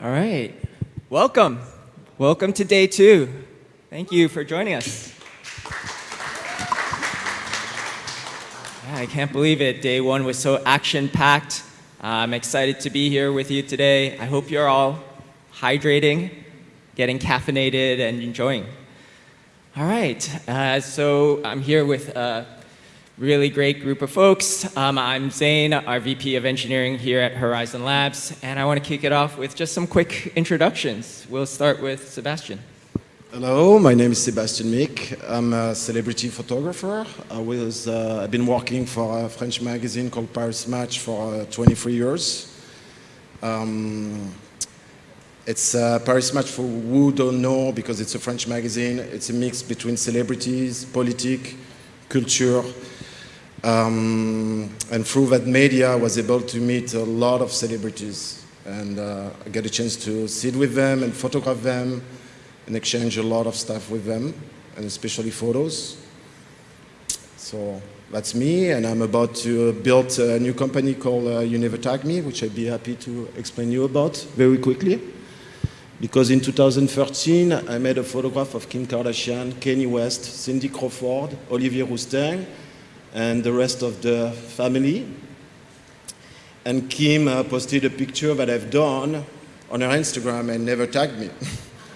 All right. Welcome. Welcome to day two. Thank you for joining us. Yeah, I can't believe it. Day one was so action packed. I'm excited to be here with you today. I hope you're all hydrating, getting caffeinated, and enjoying. All right. Uh, so I'm here with a really great group of folks. Um, I'm Zane, our VP of Engineering here at Horizen Labs, and I want to kick it off with just some quick introductions. We'll start with Sebastian. Hello, my name is Sebastian Micke. I'm a celebrity photographer. I was, uh, I've been working for a French magazine called Paris Match for uh, 23 years. Um, it's uh, Paris Match for who don't know because it's a French magazine. It's a mix between celebrities, politics, culture, um, and through that media, I was able to meet a lot of celebrities. And uh, get a chance to sit with them and photograph them and exchange a lot of stuff with them, and especially photos. So that's me, and I'm about to build a new company called uh, You Never Tag Me, which I'd be happy to explain you about very quickly. Because in 2013, I made a photograph of Kim Kardashian, Kanye West, Cindy Crawford, Olivier Rousteing, and the rest of the family. And Kim uh, posted a picture that I've done on her Instagram and never tagged me.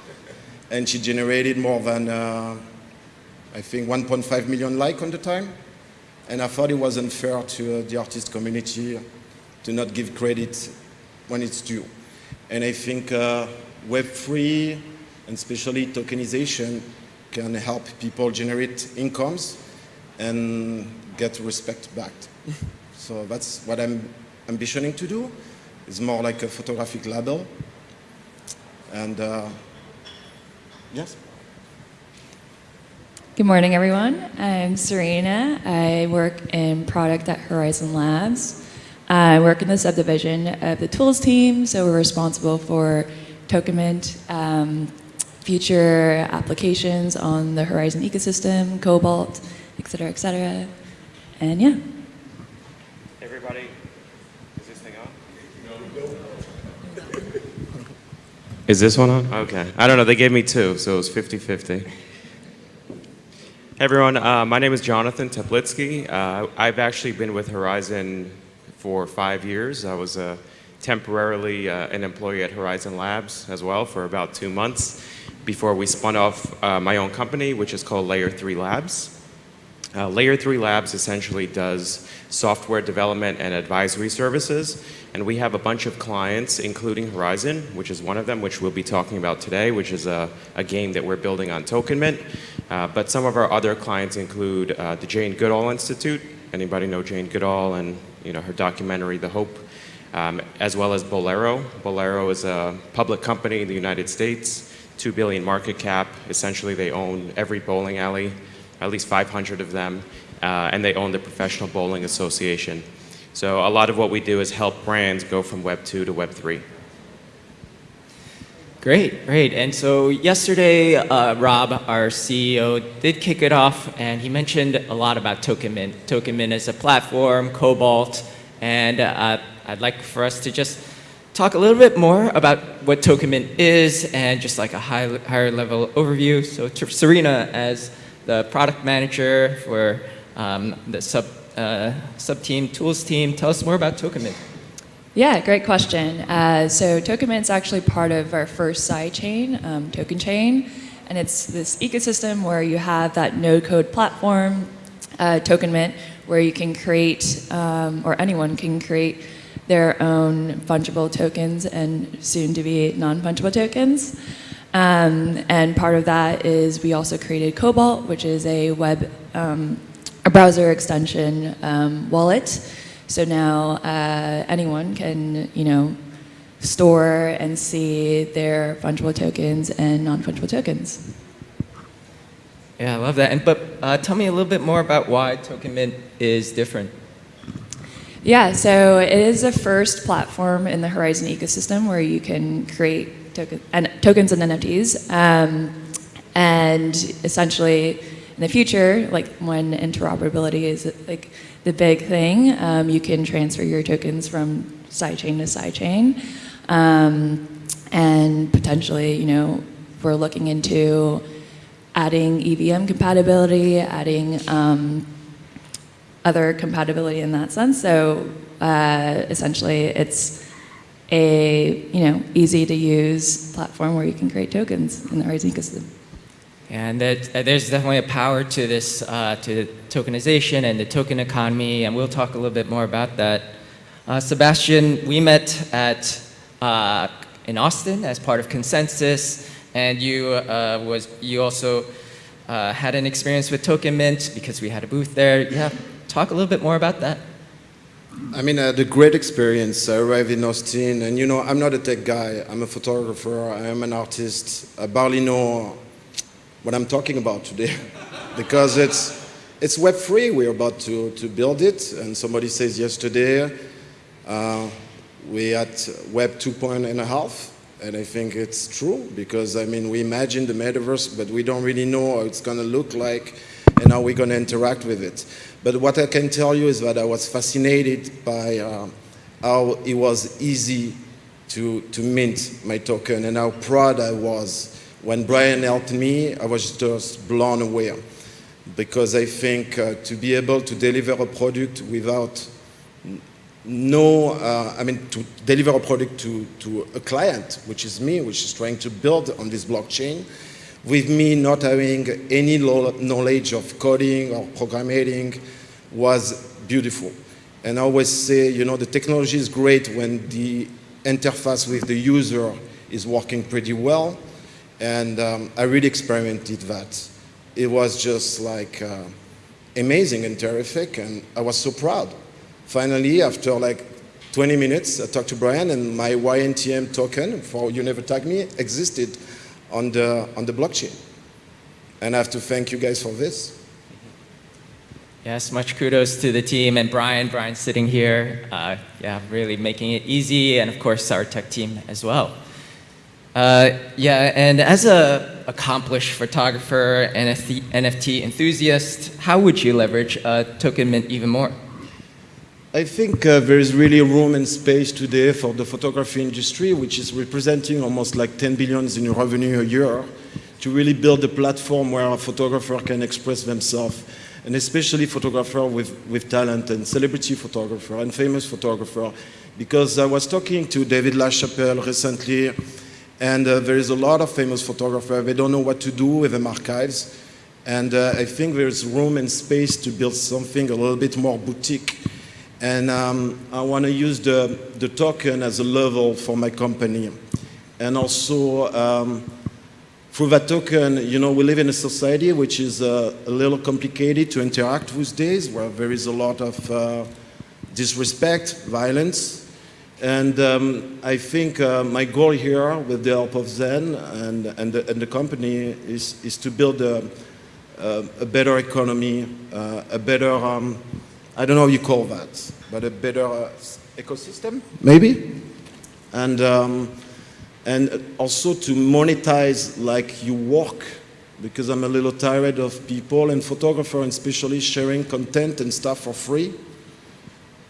and she generated more than, uh, I think, 1.5 million likes on the time. And I thought it was unfair to uh, the artist community to not give credit when it's due. And I think uh, Web3 and especially tokenization can help people generate incomes and get respect back. so that's what I'm ambitioning to do. It's more like a photographic label. And uh, yes. Good morning, everyone. I'm Serena. I work in product at Horizen Labs. I work in the subdivision of the tools team, so we're responsible for Tokenmint, um, future applications on the Horizen ecosystem, Cobalt, et cetera, et cetera. And yeah. Everybody, is this thing on? Is this one on? Okay. I don't know, they gave me two, so it was 50-50. Hey everyone, uh, my name is Jonathan Teplitsky. Uh, I've actually been with Horizen for five years. I was uh, temporarily uh, an employee at Horizen Labs as well for about two months before we spun off uh, my own company, which is called Layer 3 Labs. Uh, Layer 3 Labs essentially does software development and advisory services, and we have a bunch of clients, including Horizen, which is one of them, which we'll be talking about today, which is a, a game that we're building on Tokenmint. Uh, but some of our other clients include uh, the Jane Goodall Institute. Anybody know Jane Goodall and you know her documentary, The Hope? Um, as well as Bowlero. Bowlero is a public company in the United States, 2 billion market cap. Essentially, they own every bowling alley at least 500 of them, uh, and they own the Professional Bowling Association. So a lot of what we do is help brands go from Web 2 to Web 3. Great, great. And so yesterday, uh, Rob, our CEO, did kick it off, and he mentioned a lot about Tokenmint. Tokenmint is a platform, Cobalt, and uh, I'd like for us to just talk a little bit more about what Tokenmint is and just like a high, higher level overview. So Serena, as the product manager for um, the sub, uh, sub team, tools team. Tell us more about Tokenmint. Yeah, great question. Uh, so Tokenmint is actually part of our first side chain, um, Token Chain, and it's this ecosystem where you have that no-code platform, uh, Tokenmint, where you can create, um, or anyone can create their own fungible tokens and soon to be non-fungible tokens. Um, and part of that is we also created Cobalt, which is a web, um, a browser extension um, wallet. So now uh, anyone can, you know, store and see their fungible tokens and non-fungible tokens. Yeah, I love that. And but uh, tell me a little bit more about why Token Mint is different. Yeah, so it is the first platform in the Horizen ecosystem where you can create token, and tokens and NFTs. Um, and essentially, in the future, like when interoperability is like the big thing, um, you can transfer your tokens from sidechain to sidechain. Um, and potentially, you know, we're looking into adding EVM compatibility, adding um, other compatibility in that sense. So uh, essentially, it's a you know easy to use platform where you can create tokens in the Horizen ecosystem. And that, uh, there's definitely a power to this, uh, to tokenization and the token economy, and we'll talk a little bit more about that. Uh, Sebastian, we met at, uh, in Austin as part of Consensus, and you, uh, was, you also uh, had an experience with Token Mint because we had a booth there. Yeah, talk a little bit more about that. I mean, I had a great experience. I arrived in Austin, and you know, I'm not a tech guy. I'm a photographer. I am an artist. I barely know what I'm talking about today because it's, it's web free. We're about to, to build it. And somebody says yesterday uh, we at web 2.5. And I think it's true because I mean, we imagine the metaverse, but we don't really know how it's going to look like and how we're going to interact with it. But what I can tell you is that I was fascinated by uh, how it was easy to, to mint my token and how proud I was. When Brian helped me, I was just blown away because I think uh, to be able to deliver a product without no, uh, I mean, to deliver a product to, to a client, which is me, which is trying to build on this blockchain, with me not having any knowledge of coding or programming was beautiful. And I always say, you know, the technology is great when the interface with the user is working pretty well, and um, I really experimented that. It was just like uh, amazing and terrific, and I was so proud. Finally, after like 20 minutes, I talked to Brian, and my YNTM token for You Never Tag Me existed on the, on the blockchain. And I have to thank you guys for this. Yes, much kudos to the team and Brian. Brian sitting here, uh, yeah, really making it easy, and of course our tech team as well. Uh, yeah, and as a accomplished photographer and NFT, NFT enthusiast, how would you leverage uh, Token Mint even more? I think uh, there is really room and space today for the photography industry, which is representing almost like 10 billions in revenue a year, to really build a platform where a photographer can express themselves, and especially photographer with, with talent and celebrity photographer and famous photographer. Because I was talking to David LaChapelle recently, and uh, there is a lot of famous photographers. They don't know what to do with them archives. And uh, I think there's room and space to build something a little bit more boutique. And um, I want to use the, the token as a level for my company. And also, um, through that token, you know, we live in a society which is uh, a little complicated to interact with days, where there is a lot of uh, disrespect, violence, and um, I think uh, my goal here, with the help of Zen and, and, the, and the company, is, is to build a, a, a better economy, uh, a better, um, I don't know how you call that, but a better uh, ecosystem, maybe? And, um, and also to monetize like you work, because I'm a little tired of people and photographers, and especially sharing content and stuff for free.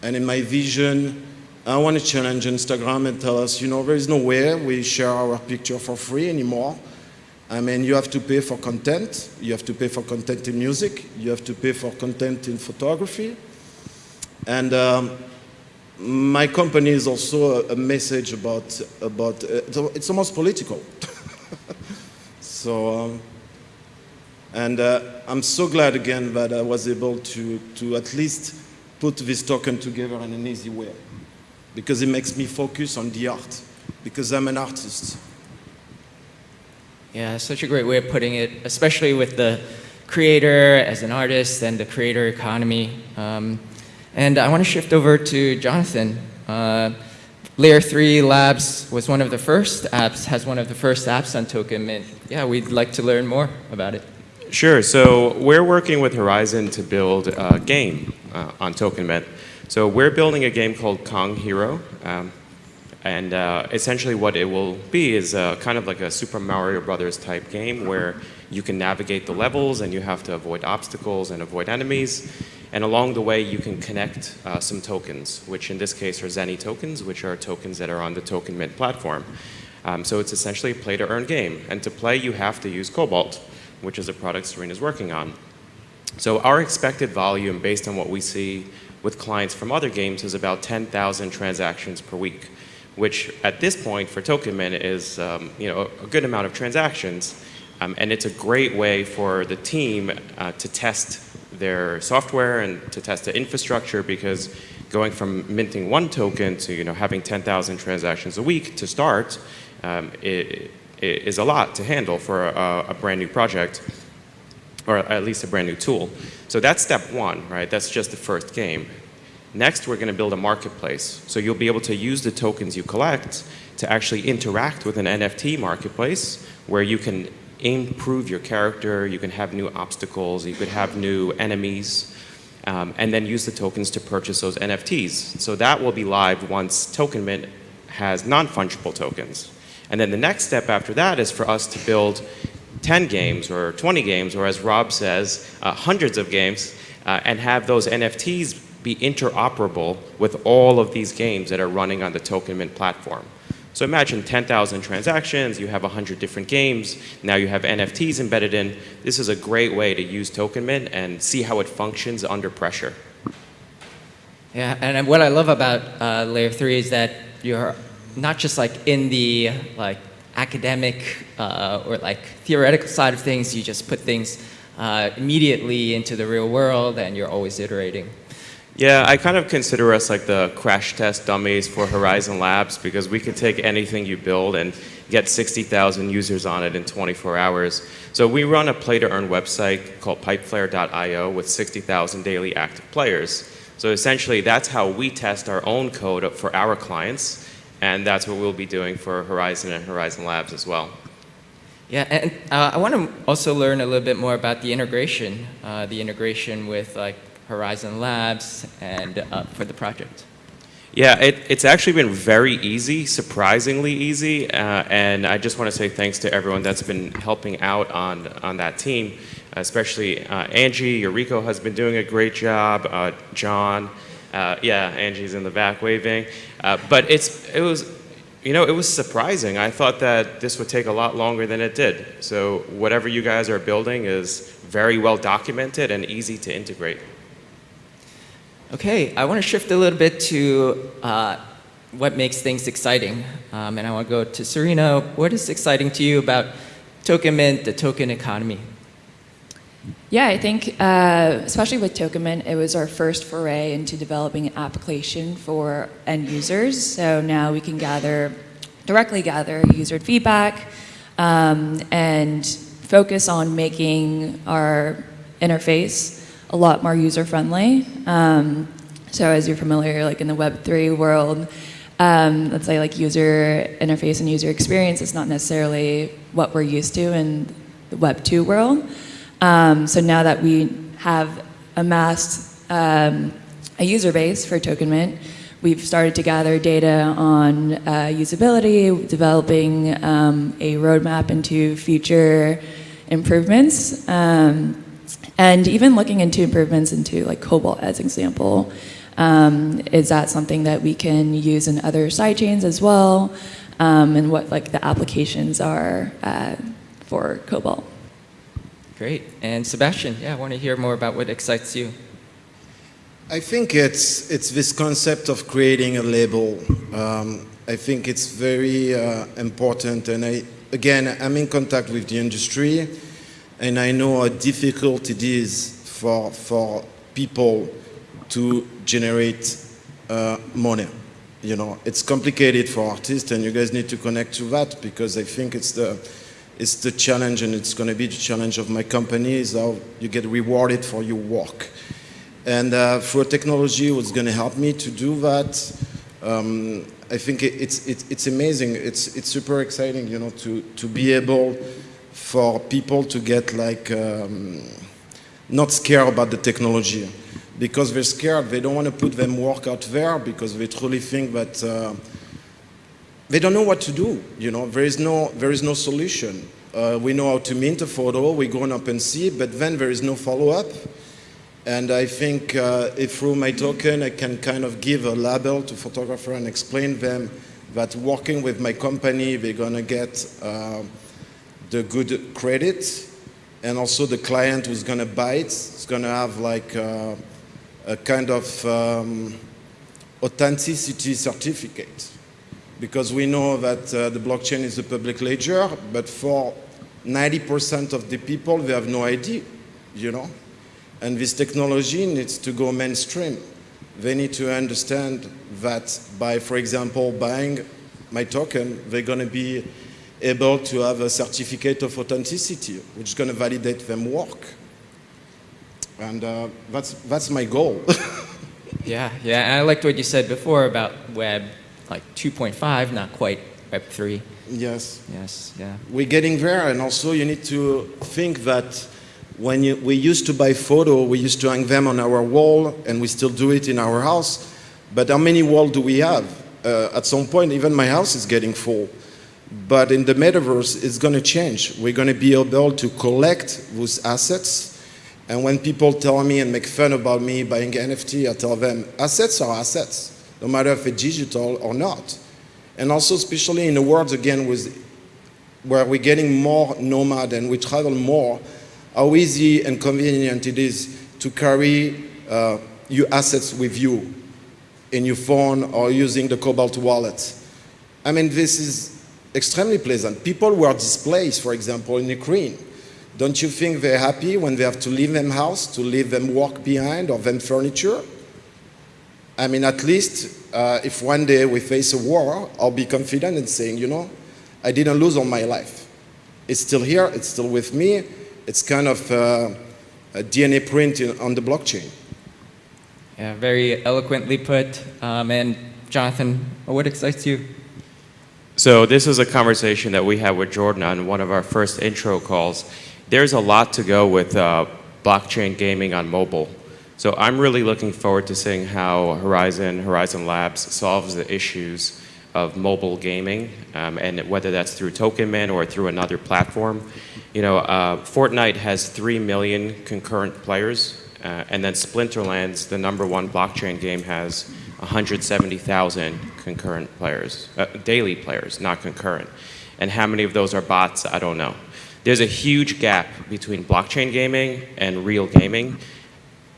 And in my vision, I want to challenge Instagram and tell us, you know, there is no way we share our picture for free anymore. I mean, you have to pay for content. You have to pay for content in music. You have to pay for content in photography. And um, my company is also a, a message about, about uh, it's almost political. so, um, and uh, I'm so glad again that I was able to, to at least put this token together in an easy way because it makes me focus on the art, because I'm an artist. Yeah, such a great way of putting it, especially with the creator as an artist and the creator economy. Um, and I want to shift over to Jonathan. Uh, Layer 3 Labs was one of the first apps, has one of the first apps on Token Mint. Yeah, we'd like to learn more about it. Sure, so we're working with Horizon to build a game uh, on Token Mint. So we're building a game called Kong Hero. Um, and uh, essentially what it will be is uh, kind of like a Super Mario Brothers type game where you can navigate the levels and you have to avoid obstacles and avoid enemies. And along the way, you can connect uh, some tokens, which in this case are Zenny tokens, which are tokens that are on the Token Mint platform. Um, so it's essentially a play to earn game. And to play, you have to use Cobalt, which is a product Serena is working on. So our expected volume, based on what we see with clients from other games, is about 10,000 transactions per week, which at this point for Token Mint is um, you know, a good amount of transactions. Um, and it's a great way for the team uh, to test their software and to test the infrastructure because going from minting one token to you know, having 10,000 transactions a week to start um, it, it is a lot to handle for a, a brand new project or at least a brand new tool. So that's step one, right? That's just the first game. Next, we're going to build a marketplace. So you'll be able to use the tokens you collect to actually interact with an NFT marketplace where you can improve your character, you can have new obstacles, you could have new enemies, um, and then use the tokens to purchase those NFTs. So that will be live once TokenMint has non-fungible tokens. And then the next step after that is for us to build 10 games or 20 games, or as Rob says, uh, hundreds of games, uh, and have those NFTs be interoperable with all of these games that are running on the TokenMint platform. So imagine 10,000 transactions, you have 100 different games, now you have NFTs embedded in. This is a great way to use TokenMint and see how it functions under pressure. Yeah, and what I love about uh, Layer 3 is that you're not just like in the like academic uh, or like theoretical side of things, you just put things uh, immediately into the real world and you're always iterating. Yeah, I kind of consider us like the crash test dummies for Horizen Labs because we could take anything you build and get 60,000 users on it in 24 hours. So we run a play to earn website called pipeflare.io with 60,000 daily active players. So essentially that's how we test our own code for our clients and that's what we'll be doing for Horizen and Horizen Labs as well. Yeah, and uh, I want to also learn a little bit more about the integration, uh, the integration with like Horizen Labs and uh, for the project. Yeah, it, it's actually been very easy, surprisingly easy, uh, and I just want to say thanks to everyone that's been helping out on, on that team, especially uh, Angie, Eureka has been doing a great job, uh, John, uh, yeah, Angie's in the back waving. Uh, but it's, it was, you know, it was surprising. I thought that this would take a lot longer than it did. So whatever you guys are building is very well documented and easy to integrate. Okay, I want to shift a little bit to uh, what makes things exciting. Um, and I want to go to Serena. What is exciting to you about Token Mint, the token economy? Yeah, I think, uh, especially with TokenMint, it was our first foray into developing an application for end users. So now we can gather, directly gather user feedback um, and focus on making our interface a lot more user friendly. Um, so as you're familiar, like in the Web3 world, um, let's say like user interface and user experience is not necessarily what we're used to in the Web2 world. Um, so now that we have amassed um, a user base for TokenMint, we've started to gather data on uh, usability, developing um, a roadmap into future improvements, um, and even looking into improvements into like Cobalt as example. Um, is that something that we can use in other sidechains as well? Um, and what like the applications are uh, for Cobalt. Great. And Sebastian, yeah, I want to hear more about what excites you. I think it's, it's this concept of creating a label. Um, I think it's very uh, important. And I, again, I'm in contact with the industry, and I know how difficult it is for, for people to generate uh, money. You know, it's complicated for artists, and you guys need to connect to that because I think it's the it's the challenge and it's going to be the challenge of my company is how you get rewarded for your work. And uh, for technology, what's going to help me to do that, um, I think it, it's, it, it's amazing. It's, it's super exciting, you know, to, to be able for people to get like, um, not scared about the technology. Because they're scared, they don't want to put them work out there because they truly think that uh, they don't know what to do. You know, there is no, there is no solution. Uh, we know how to mint a photo, we go on OpenSea, but then there is no follow-up. And I think uh, if through my token I can kind of give a label to photographer and explain them that working with my company, they're gonna get uh, the good credit, and also the client who's gonna buy it is gonna have like uh, a kind of um, authenticity certificate. Because we know that uh, the blockchain is a public ledger, but for 90% of the people, they have no idea, you know? And this technology needs to go mainstream. They need to understand that by, for example, buying my token, they're going to be able to have a certificate of authenticity, which is going to validate them work. And uh, that's, that's my goal. Yeah, yeah, and I liked what you said before about Web, like 2.5, not quite Web 3. yes. Yes, yeah. We're getting there, and also you need to think that when you, we used to buy photo, we used to hang them on our wall, and we still do it in our house. But how many walls do we have? Uh, at some point, even my house is getting full. But in the metaverse, it's going to change. We're going to be able to collect those assets. And when people tell me and make fun about me buying NFT, I tell them assets are assets, no matter if it's digital or not. And also, especially in a world again with where we're getting more nomad and we travel more, how easy and convenient it is to carry uh, your assets with you in your phone or using the Cobalt wallet. I mean, this is extremely pleasant. People who are displaced, for example, in Ukraine, don't you think they're happy when they have to leave them house, to leave them work behind or them furniture? I mean, at least uh, if one day we face a war, I'll be confident in saying, you know, I didn't lose all my life. It's still here, it's still with me. It's kind of uh, a DNA print in, on the blockchain. Yeah, very eloquently put. Um, and Jonathan, what excites you? So this is a conversation that we had with Jordan on one of our first intro calls. There's a lot to go with uh, blockchain gaming on mobile. So I'm really looking forward to seeing how Horizen, Horizen Labs solves the issues of mobile gaming, um, and whether that's through Token Mint or through another platform. You know, uh, Fortnite has 3 million concurrent players, uh, and then Splinterlands, the number one blockchain game, has 170,000 concurrent players, uh, daily players, not concurrent. And how many of those are bots, I don't know. There's a huge gap between blockchain gaming and real gaming.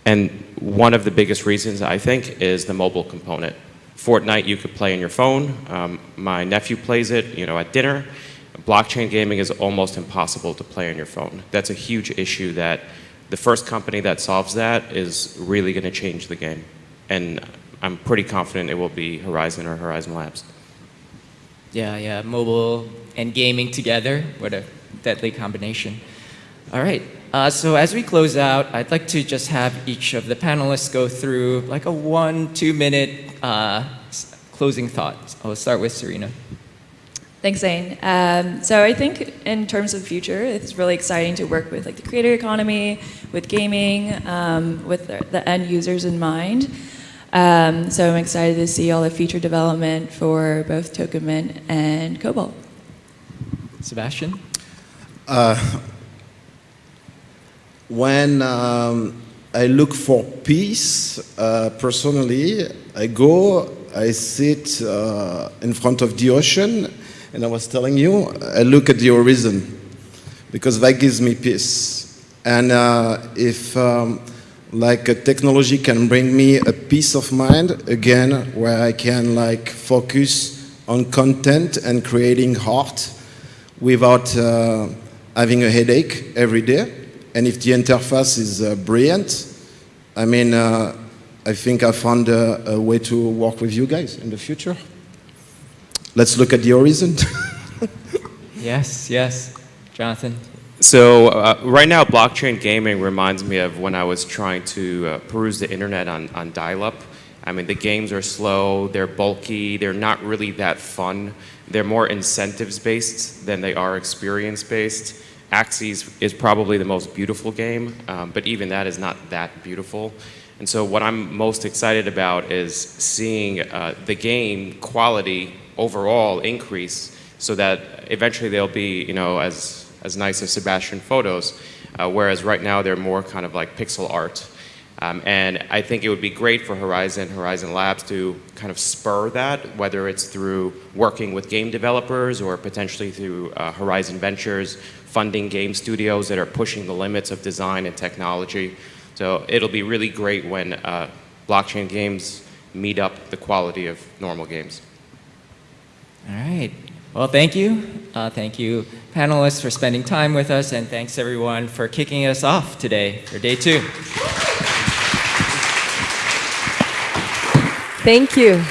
And one of the biggest reasons, I think, is the mobile component. Fortnite you could play on your phone. Um, my nephew plays it, you know, at dinner. Blockchain gaming is almost impossible to play on your phone. That's a huge issue that the first company that solves that is really going to change the game. And I'm pretty confident it will be Horizen or Horizen Labs. Yeah, yeah, mobile and gaming together. What a deadly combination. All right, uh, so as we close out, I'd like to just have each of the panelists go through like a one, two minute uh, closing thought. I'll start with Serena. Thanks, Zane. Um, so I think in terms of the future, it's really exciting to work with like the creator economy, with gaming, um, with the, the end users in mind. Um, so I'm excited to see all the feature development for both Token Mint and Cobalt. Sebastian? When um, I look for peace, uh, personally, I go, I sit uh, in front of the ocean, and I was telling you, I look at the horizon because that gives me peace. And uh, if um, like a technology can bring me a peace of mind again, where I can like focus on content and creating art without uh, having a headache every day. And if the interface is uh, brilliant, I mean, uh, I think I found a, a way to work with you guys in the future. Let's look at the horizon. Yes, yes. Jonathan? So uh, right now, blockchain gaming reminds me of when I was trying to uh, peruse the internet on, on dial-up. I mean, the games are slow, they're bulky, they're not really that fun. They're more incentives-based than they are experience-based. Axie is probably the most beautiful game, um, but even that is not that beautiful. And so what I'm most excited about is seeing uh, the game quality overall increase so that eventually they'll be, you know, as, as nice as Sebastian photos, uh, whereas right now they're more kind of like pixel art. Um, and I think it would be great for Horizen, Horizen Labs to kind of spur that, whether it's through working with game developers or potentially through uh, Horizen Ventures, funding game studios that are pushing the limits of design and technology. So it'll be really great when uh, blockchain games meet up the quality of normal games. All right. Well, thank you. Uh, thank you, panelists, for spending time with us, and thanks everyone for kicking us off today for day two. Thank you.